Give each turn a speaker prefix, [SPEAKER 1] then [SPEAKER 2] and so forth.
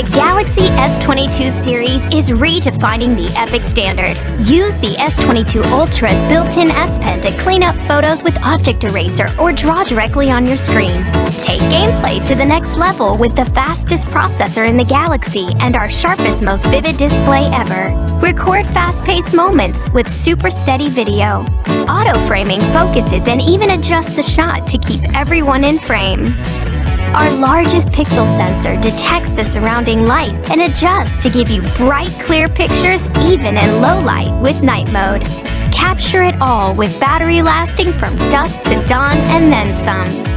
[SPEAKER 1] The Galaxy S22 series is redefining the epic standard. Use the S22 Ultra's built-in S Pen to clean up photos with Object Eraser or draw directly on your screen. Take gameplay to the next level with the fastest processor in the Galaxy and our sharpest, most vivid display ever. Record fast-paced moments with super steady video. Auto-framing focuses and even adjusts the shot to keep everyone in frame. Our largest pixel sensor detects the surrounding light and adjusts to give you bright, clear pictures even in low light with night mode. Capture it all with battery lasting from dusk to dawn and then some.